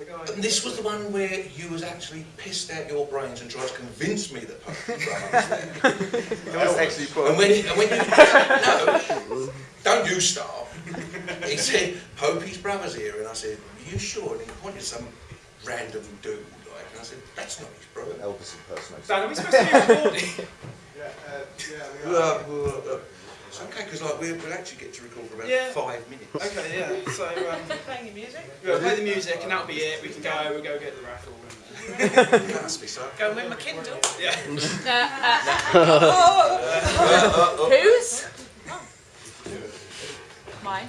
And this was the one where you was actually pissed out your brains and tried to convince me that Pope Brothers. It was actually put. and when, and when you no, don't you start. He said Popey's brothers here, and I said, Are you sure? And he pointed some random dude, like, and I said, That's not his brother. Elvis impersonator. Dan, are we supposed to be recording? Yeah, uh, yeah, we are. It's okay because like we'll, we'll actually get to record for about Yeah. five minutes. okay, yeah. So, um, Playing your music? we'll play the music and that'll be it. We can go, we'll go get the raffle. And, Must be so. Go and win my Kindle. yeah. Whose? Mine.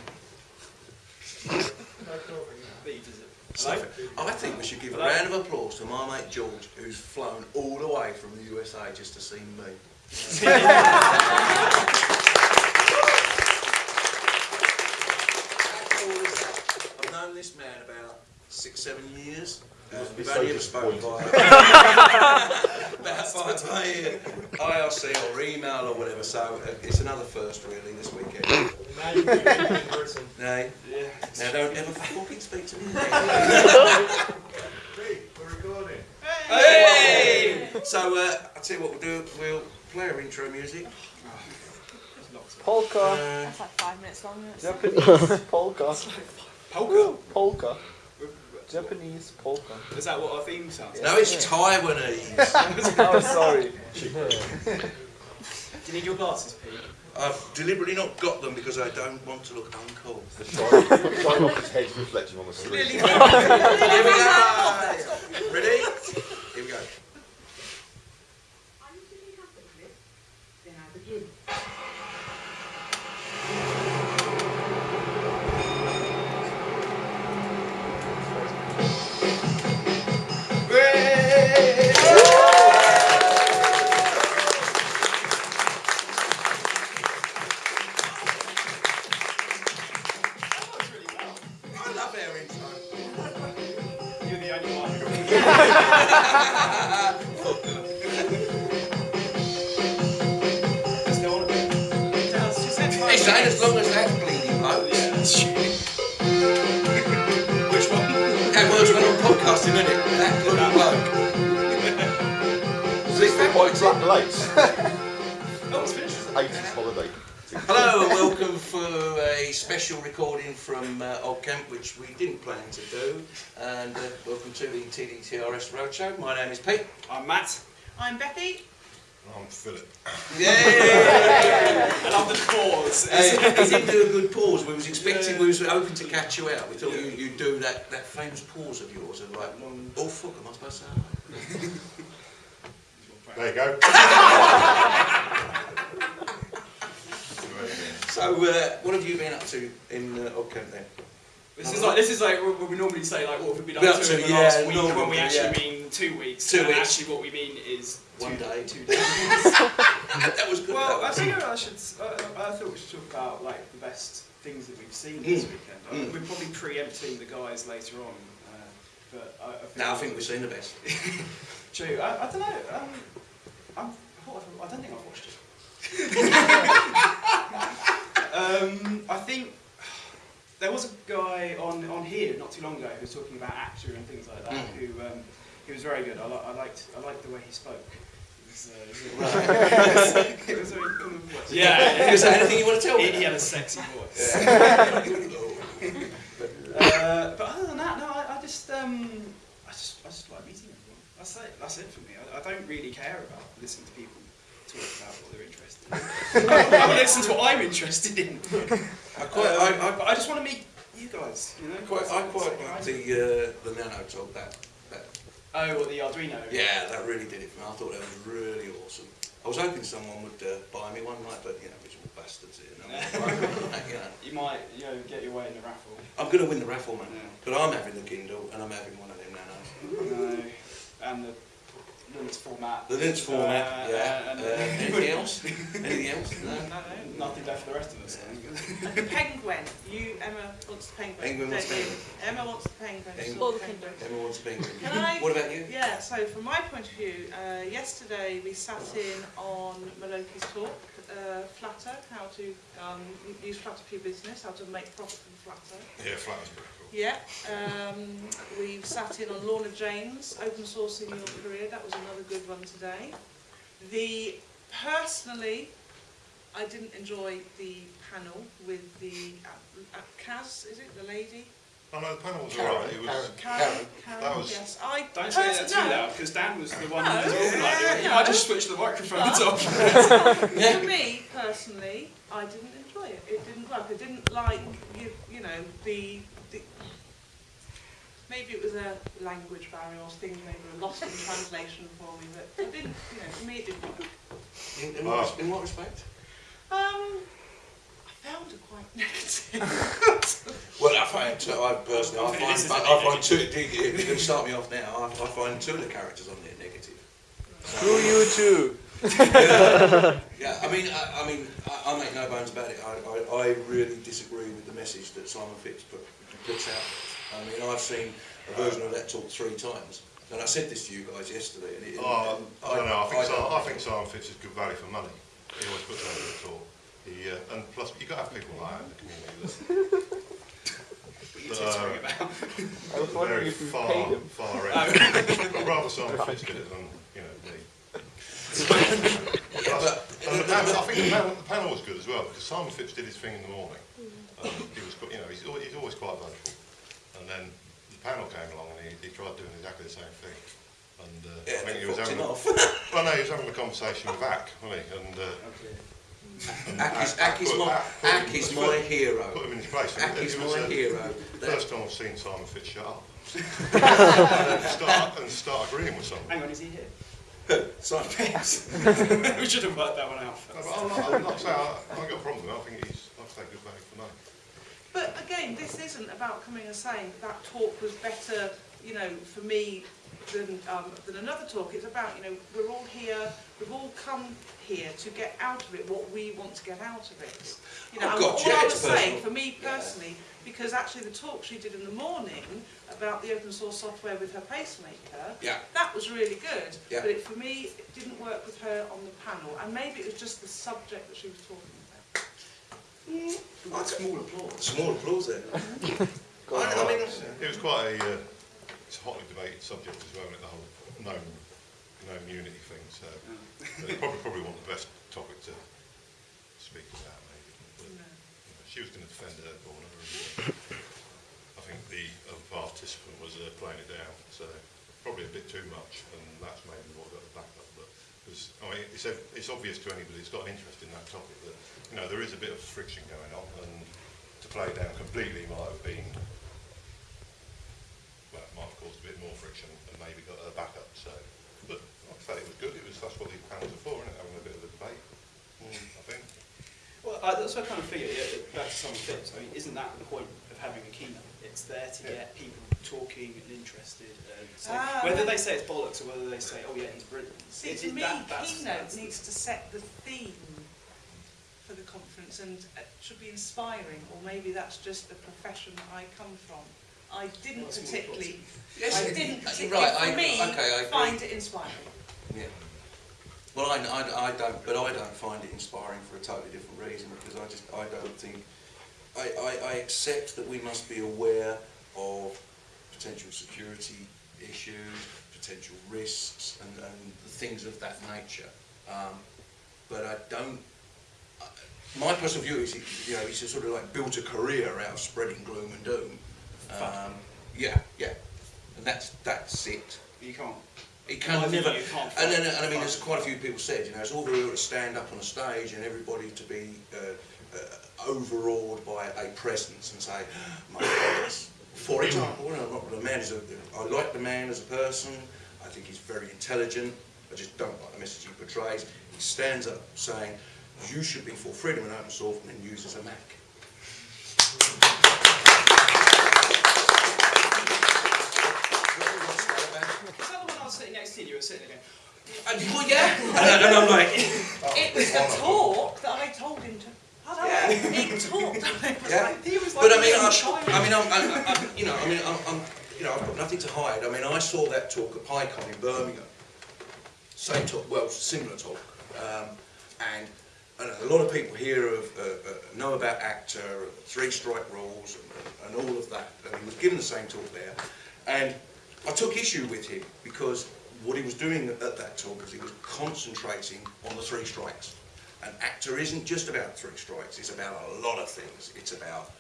Beat, is it? So, I think we should give a round of applause to my mate George, who's flown all the way from the USA just to see me. How cool is that? I've known this man about six, seven years. Uh, we've so only ever spoken disappointed. via about via IRC or email or whatever. So uh, it's another first really this weekend. Now you in person. Now, Yeah. now don't ever fucking speak to me. Hey, we're recording. Hey! So uh, I'll tell you what we'll do. We'll play our intro music. Polka. Uh, That's like five minutes long. isn't? Japanese polka. Polka. Polka. Japanese polka. Is that what our theme sounds like? no, it's Taiwanese. Oh, sorry. Do you need your glasses, Pete? I've deliberately not got them because I don't want to look uncool. The shine, the shine off his head's reflecting on the screen. Here we go. Ready? Was this the white black lace? Oh, it's finished. 80s holiday. Hello welcome for a special recording from uh, OggCamp, which we didn't plan to do. And uh, welcome to the TDTRS Roadshow. My name is Pete. I'm Matt. I'm Becky. I'm Philip. Yeah. I love the pause. Hey, he didn't do a good pause. We was expecting, we was hoping to catch you out. We thought you, you'd do that, that famous pause of yours of like, oh fuck, am I supposed to say? There you go. So, uh, what have you been up to in uh, OggCamp then? This is like this is like what we normally say like what have we done Yeah, to in the yeah, last week normal, when we actually yeah. mean two weeks. Two and weeks. Actually, what we mean is One two day. Two days. that was good. well, that I think I should. I, I thought we should talk about like the best things that we've seen this Mm. weekend. I- Mm. We're probably preempting the guys later on, uh, but I, I think Now I think we've seen the best. True. I, I don't know. Um, I'm, I, I don't think I've watched it. um, I think there was a guy on, on here not too long ago who was talking about ACTA and things like that. Mm. Who um, he was very good. I, li- I liked I liked the way he spoke. It was, uh, it was, it was very kind yeah. Is there anything you want to tell He, me? he had a sexy voice. Yeah. Uh, but other than that, no, I, I just, um, I just, I just like meeting everyone. That's it. That's it for me. I, I don't really care about listening to people talk about what they're interested in. I want to listen to what I'm interested in. I quite, I, I, I just want to meet you guys. You know. quite, I quite like the uh, the nano talk. That, that, Oh, what the Arduino. yeah, that really did it for me. I thought that was really awesome. I was hoping someone would uh, buy me one night, but you know, miserable bastards here. No, you know, You might, you know, get your way in the raffle. I'm going to win the raffle, man. Yeah. But I'm having the Kindle and I'm having one of them nanos. No. And the Linux format. The Linux format, Uh, yeah. and- Uh, anything else? Anything else? No, No. no, no, nothing left for the rest of us. And the penguin. You, Emma wants the penguin. Penguin wants don't penguin. Emma wants the penguin. Penguin. Or the penguin. Everyone wants the penguin. Can I? What about you? Yeah, so from my point of view, uh, yesterday we sat in on Maloki's talk, uh, Flattr, how to um, use Flattr for your business, how to make profit from Flattr. Yeah, flat was pretty cool. Yeah, um, we've sat in on Lorna James, open sourcing your career. That was another good one today. The personally, I didn't enjoy the panel with the uh, uh, Kaz. Is it the lady? Oh no, the panel was Karen, alright. It was. Karen. Karen. That was- yes. I Don't say that too no. loud, because Dan was the one No. who was organising it. You No. might just switch the microphones But- off. For me personally, I didn't enjoy it. It didn't work. I didn't like you, you know the, the maybe it was a language barrier or things maybe were lost in translation for me, but it didn't. You know, for me it didn't work. In, in, what, in what respect? Um, I found it quite negative. Well, I find, two, I personally, I I find, this is I, a I bit find two, if you're going to start me off now, I, I find two of the characters on there negative. Screw you too. Yeah, I mean, I, I mean, I, I make no bones about it. I, I, I really disagree with the message that Simon Phipps put, puts out. I mean, I've seen a version of that talk three times, and I said this to you guys yesterday. And it, Oh, and I don't know. I think, don't- Simon, I think Simon Phipps is good value for money. He always puts on a talk. He, uh, and plus, you've got to have people like that in the community that What you're tittering about. I was are wondering very if you far, paid him. far end. I'd rather Simon Phipps did it than, you know, me. But And the panel, I think the panel, the panel was good as well because Simon Phipps did his thing in the morning. Um, he was, you know, he's, al- he's always quite vocal. And then the panel came along and he, he tried doing exactly the same thing. And uh, yeah, I think he was having, him a, well, no, he was having a conversation with Ack, wasn't he? And uh, Ack is, Ack is my, Ack is my hero. put him in his place. Ack is my uh, hero. first time I've seen Simon Phipps shut and start and start agreeing with someone. Hang on, is he here? Simon Yes. we should have worked that one out No, first. but I, I, like I say, I, I haven't got a problem with it. I think he's, like I say, good value for money. But again, this isn't about coming and saying that talk was better, you know, for me than, um, than another talk. It's about, you know, we're all here, we've all come here to get out of it what we want to get out of it. You know, Oh, and God, all yeah, I was saying, for me personally, because actually the talk she did in the morning about the open source software with her pacemaker, Yeah. that was really good. Yeah. But it, for me, it didn't work with her on the panel. And maybe it was just the subject that she was talking about. Ooh, Small applause. Small applause there. I, I mean, It was quite a, uh, it's a hotly debated subject as well, isn't it, the whole gnome, gnome unity thing, so they probably, probably want the best topic to speak about maybe. But, you know, she was going to defend her corner and uh, I think the other participant was uh, playing it down, so probably a bit too much and that's maybe what got the backup. But because, I mean, it's, it's obvious to anybody who's got an interest in that topic that, you know, there is a bit of friction going on and to play it down completely might have been well, it might have caused a bit more friction and maybe got a backup. So, but like I say, it was good. It was that's what these panels are for, isn't it? Having a bit of a debate. I think. Well, I, that's what I kind of figure, yeah, back to some tips. I mean, isn't that the point of having a keynote? It's there to Yeah. get people talking and interested. And say, Ah, whether right. they say it's bollocks or whether they say, oh yeah, he's brilliant. See, It- to it- me, that- that's- keynote that's needs to set the theme for the conference and it should be inspiring, or maybe that's just the profession that I come from. I didn't Well, particularly, yes, I didn't particularly, right. I, for me, okay, I find it inspiring. Yeah. Well, I, I, I don't, but I don't find it inspiring for a totally different reason because I just, I don't think, I, I, I accept that we must be aware of potential security issues, potential risks and, and things of that nature. Um, but I don't, I, my personal view is, you know, he's sort of like built a career out of spreading gloom and doom. Um, yeah, yeah. And that's, that's it. You can't. It can My view, never, you can't and then, fight- and I mean, fight. as quite a few people said, you know, it's all very well to stand up on a stage and everybody to be uh, uh, overawed by a presence and say, my goodness. For example, you know, the man is a, I like the man as a person, I think he's very intelligent, I just don't like the message he portrays. He stands up saying, you should be for freedom and open source and then uses a Mac. Is that one sitting next to you? You were sitting there going, And, well, yeah, and, and I'm like, It was the talk that I told him I he talked, Yeah. like, he was like But I mean, I'm. I mean, I'm, I'm, I'm, you know, I mean, I'm, I'm, you know, I've got nothing to hide. I mean, I saw that talk at PyCon in Birmingham. Same talk, well, similar talk, um, and and a lot of people here have, uh, uh, know about ACTA, three strike rules, and, and all of that. And he was given the same talk there, and I took issue with him because what he was doing at that talk is he was concentrating on the three strikes. And ACTA isn't just about three strikes; it's about a lot of things. It's about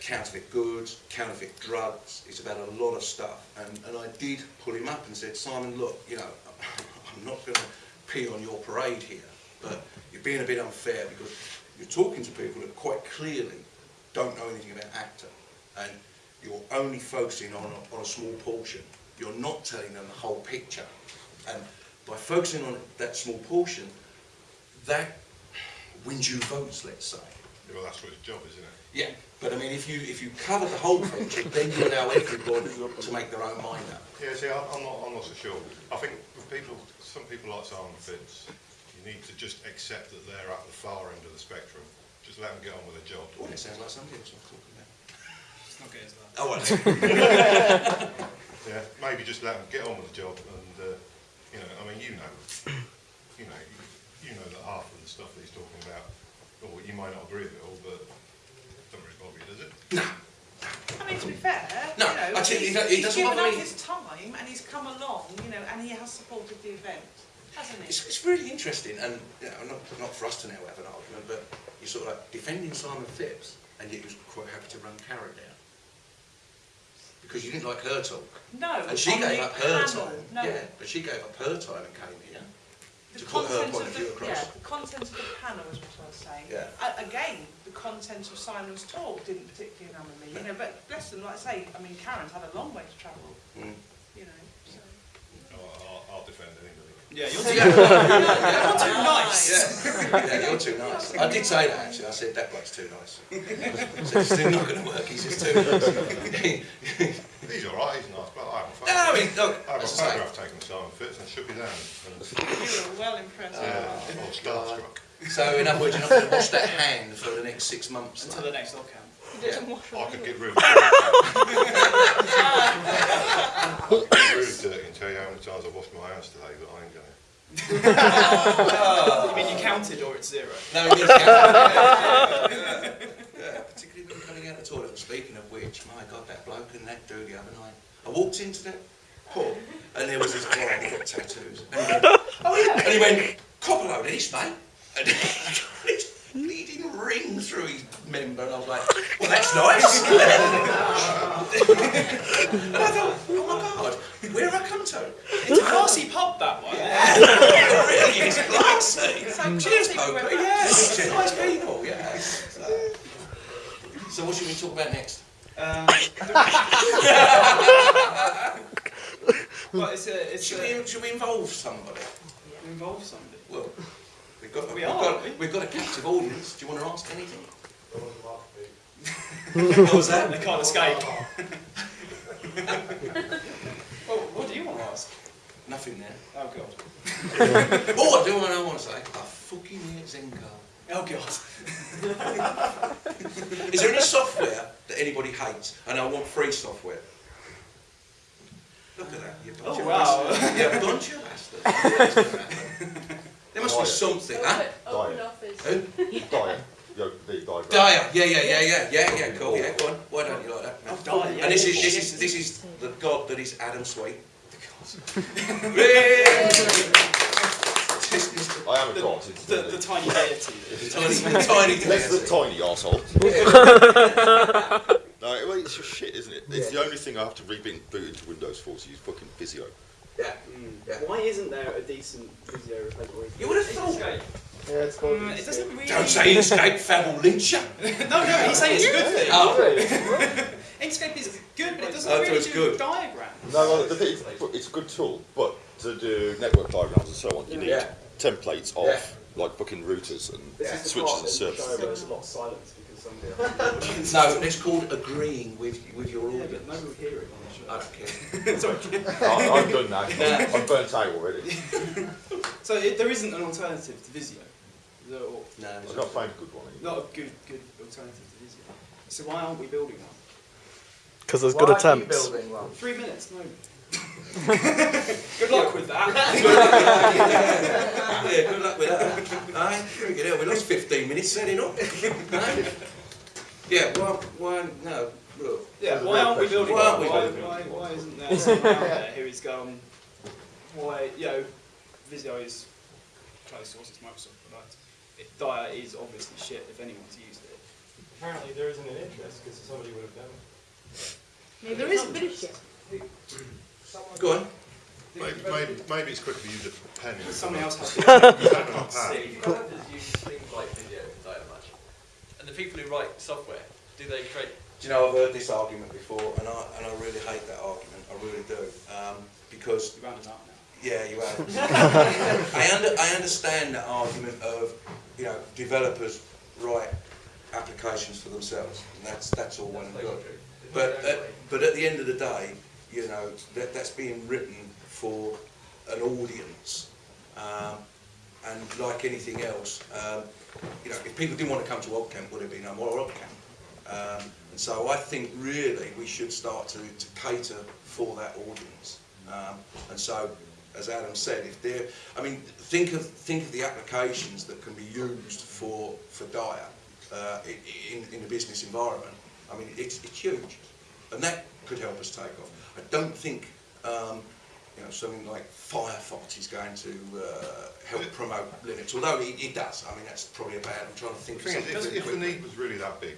counterfeit goods, counterfeit drugs. It's about a lot of stuff. And, and I did pull him up and said, Simon, look, you know, I'm not going to pee on your parade here, but you're being a bit unfair because you're talking to people that quite clearly don't know anything about ACTA. And you're only focusing on a, on a small portion. You're not telling them the whole picture. And by focusing on that small portion, that wins you votes, let's say. Well, that's what his job is, isn't it? Yeah, but I mean, if you if you cover the whole picture, then you allow everybody to make their own mind up. Yeah, see, I'm I'm not, I'm not so sure. I think with people, some people like Simon Phipps, you need to just accept that they're at the far end of the spectrum. Just let them get on with their job. Oh, it sounds like somebody else I'm talking about. It's not good as that. Oh, well, Yeah, maybe just let them get on with the job and, uh, you know, I mean, you know, you know, you, you know that half of the stuff that he's talking about, or you might not agree with it all, but it doesn't really bother you, does it? No. I mean, to be fair, No, you know, I tell you, he's, he don't- he's doesn't given up me. his time and he's come along, you know, and he has supported the event, hasn't he? it's, it's really interesting, and you know, not not for us to now have an argument, but you're sort of like defending Simon Phipps, and yet he was quite happy to run Karen down because you didn't like her talk, No, and she on gave the up her panel, time. No, Yeah, but she gave up her time and came here. The to put her content point of of view the, across. yeah, the content of the panel is what I was saying. Yeah. A- again, the content of Simon's talk didn't particularly enamour me, you know, but bless them, like I say, I mean, Karen's had a long way to travel, Mm. you know, so. I'll, I'll, I'll defend anybody. Yeah, you're too, you're too nice. Yeah, yeah, you're too nice. I did say that actually. I said that bloke's too nice. I said, it's still not going to work. He's just too nice. He's all right, he's nice, but I haven't no, I mean, look, I have a as I say, photograph taken of Simon Phipps and shook his hand. You were well impressed. yeah, I was starstruck. so in other words, you're not going to wash that hand for the next six months. Until the next camp. I could get rid of I could really dirty. really dirty and tell you how many times I've washed my hands today, but I ain't going You mean you oh. counted or it's zero? No, it is. Yeah, yeah, particularly when you're coming out of the toilet. And speaking of which, my God, that bloke and that dude the other night. I walked into that pub and there was this guy who got tattoos. And he went, oh yeah. And he went, cop a load of this, mate. And he got this bleeding ring through his member. And I was like, well, that's nice. and I thought, oh my God, where have I come to? It's a classy pub, that one. It really is classy. So Cheers, people Pope. went Yeah, it's nice people. Yeah. So, so what should we talk about next? Um, well, it's a, it's Should a, we, should we involve somebody? involve somebody. Well, we've got, We we've, are, got we? we've got a captive audience. Do you want to ask anything? what was that? They can't escape. well, what do you want to ask? Nothing there. Oh god. Oh, I do want to want to say. I fucking hate Zencar. Oh god. Is there any software that anybody hates? And I want free software. Look at that. You bunch Oh of wow. bastards. You bunch of bastards. There must be something. Huh? Open office. Who? Dia. Yo, the diagram. Dia. Yeah, yeah, yeah, yeah, yeah, yeah. Cool. Yeah, go on. Why don't you like that? Oh, Dia, yeah. And this is this is this is the god that is Adam Sweet. This is the I am a The- god. It's The, the tiny deity. tiny, tiny, That's the deity. tiny arsehole. no, well, it's just shit, isn't it? It's the only thing I have to reboot into Windows for to use fucking Visio. Yeah. Yeah. Why isn't there a decent Visio replacement? You would have thought. Inkscape. Yeah, it's called. Mm, it doesn't really. Don't say Inkscape, Fab will lynch no, no. He's saying it's a good thing. Oh. Inkscape is good, but it doesn't I thought really do good. diagrams. No, well, the thing is, it's a good tool, but to do network diagrams and so on, you need Yeah. templates of Yeah. like booking routers and This is the switches part and that show servers. where there's a lot of silence because somebody. No, it's called agreeing with with your Yeah, audience. but nobody will hear it on the show. I don't care. Sorry. I- I'm done now. I'm, I'm burnt out already. So it, there isn't an alternative to Visio. There- or No, I've not found a good one. either. Not a good, good alternative to Visio. So why aren't we building one? Because there's good attempts. Three minutes, no. Good luck with that. Yeah, good luck with that. Aye, freaking hell, we lost 15 minutes setting up. Aye. Yeah, why, why, no, look. Yeah, why aren't we building Why aren't we Why, building why, why isn't there someone out there who is gone, why, you know, Visio is closed source, it's Microsoft product. It, Dia is obviously shit if anyone's used it. Apparently there isn't an interest because somebody would have done it. Maybe there is a bit of shit. Go on. Maybe, maybe, maybe it's quicker to use a pen. instead Somebody of- else has instead of a pad. See, developers use things like video and data much. And the people who write software, do they create Do you know, I've heard this argument before, and I, and I really hate that argument, I really do. Um, because You rounded up now. Yeah, you have. I, under, I understand the argument of, you know, developers write applications for themselves, and that's that's all well and good. But at, but at the end of the day, you know, that, that's being written for an audience, um, and like anything else, um, you know, if people didn't want to come to OggCamp, would there be no more OggCamp? Um, and so I think really we should start to, to cater for that audience. Um, and so, as Adam said, if they're, I mean, think of think of the applications that can be used for for Dia uh, in in the business environment. I mean, it's it's huge, and that could help us take off. I don't think. Um, you know, something like Firefox is going to uh, help promote Linux, although it, it does. I mean, that's probably a bad. I'm trying to think of something. if, if the need was really that big,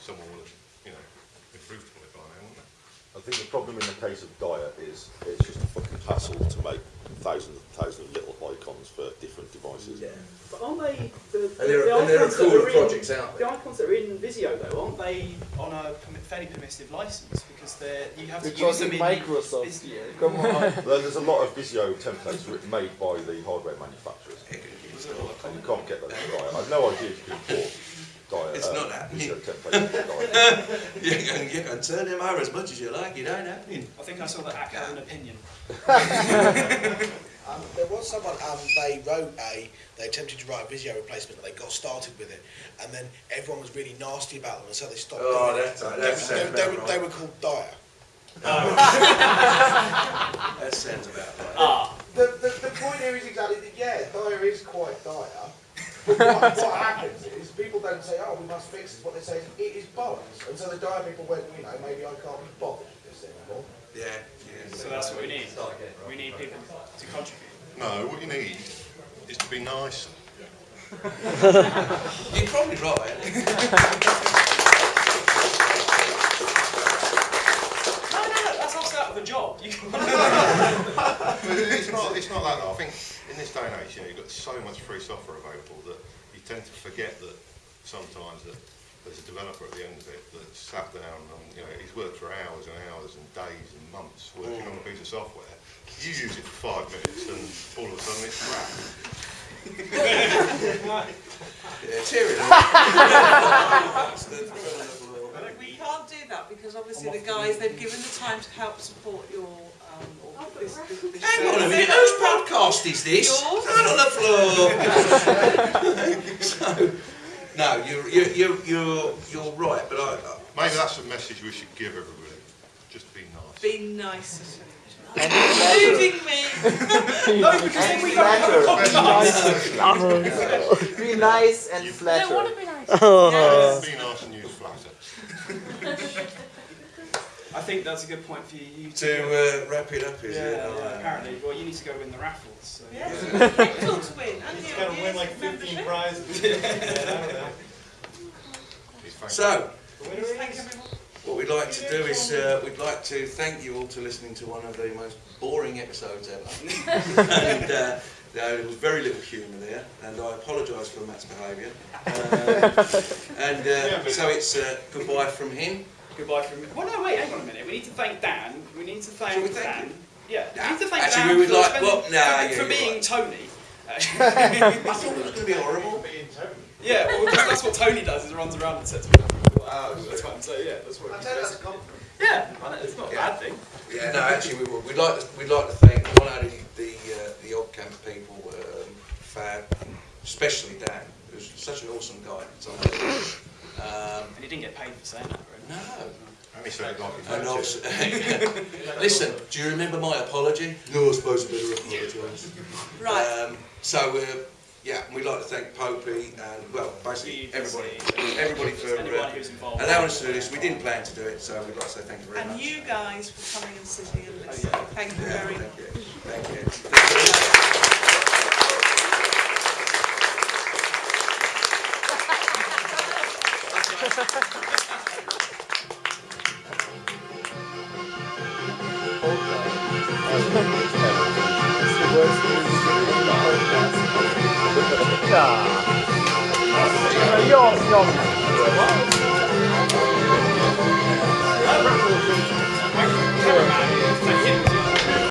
someone would have, you know, improved on it by now, wouldn't they? I think the problem in the case of Dia is it's just a fucking hassle to make thousands and thousands of little icons for different devices. But aren't they the, And there, the are, and there are icons that cooler are in- projects out The icons that are in Visio though, aren't they? On a fairly permissive license because they're you have to We're use them talking in Microsoft Vis- here. Come on. Well, there's a lot of Visio templates made by the hardware manufacturers, Was it all a and you can't get those in Dia. I've no idea if you can import Dia. It's uh, not happening. Visio templates into Dia. You can, you can turn them over as much as you like, it ain't happening. I think I saw that Ack had an opinion. Um, there was someone, um, they wrote a, they attempted to write a Visio replacement, and they got started with it, and then everyone was really nasty about them, and so they stopped Oh, doing that's- it. that They- sounds they, about they, were, right. they were called Dire. That sounds about right. Ah, The, the, the point here is exactly that, yeah, dire is quite dire. But what, what happens is people don't say, oh, we must fix this. What they say is, it is bollocks. And so the dire people went, you know, maybe I can't be bothered with this anymore. Yeah, yeah. so that's what we need. We need people to contribute. No, what you need is to be nicer. You're probably right. No, no, no, that's us out of a job. You can But it's not, it's not that. I think in this day and age, you know, you've got so much free software available that you tend to forget that sometimes that there's a developer at the end of it that sat down and, you know, he's worked for hours and hours and days and months working on a piece of software. You use it for five minutes and all of a sudden it's crap. Yeah, cheer it up. We can't do that because obviously the guys, they've given the time to help support your, um, or this, this, this. Hang on a minute, whose podcast is this? Yours. Down on the floor. so, no, you're, you're, you're, you're, you're right, but I, I Maybe that's the message we should give everybody. Just be nice. Be nice. And. Including me. No, because then we don't have a Flatter. Be nice and I flatter. want to be nice. Yes. Be nice and use Flattr. I think that's a good point for you to. to uh, wrap it up, is yeah, it? yeah, Oh, apparently. Well, you need to go win the raffles. So. Yes. Pencil to win. And He's your got to win like 15 membership. prizes. yeah, I don't know. Please thank So, The winner Thank is... everyone. what we'd like to do is uh, we'd like to thank you all to listening to one of the most boring episodes ever. and uh, there was very little humour there, and I apologise for Matt's behaviour. Uh, and uh, so it's uh, goodbye from him. Goodbye from. Well, no, wait, hang on a minute. We need to thank Dan. We need to thank Shall we thank Dan. him? Yeah, we need to thank actually, Dan we would for like- spending- well, nah, for, yeah, for being right. Tony. I thought it was going to be horrible. Being Tony. yeah, well, that's, that's what Tony does. Is runs around and sets people up. Oh, all the time. So yeah, that's what. I he tell you does. that's a compliment. Yeah, it's not a Yeah. bad thing. Yeah, no, actually, we would. We'd like to, we'd like to thank not only the uh, the OggCamp people, um, Fab, especially Dan, who's such an awesome guy. Um, And he didn't get paid for saying that, right? no, And he said like it And was. listen, do you remember my apology? No, I suppose I better apologise. Right. Um, so, uh, yeah, and we'd like to thank Popey and, well, basically everybody, everybody for uh, involved. allowing us to do this. We didn't plan to do it, so we'd like to say thank you very And much. And you guys for coming and sitting and listening. yeah. Thank you Yeah, very thank much. you. Thank you.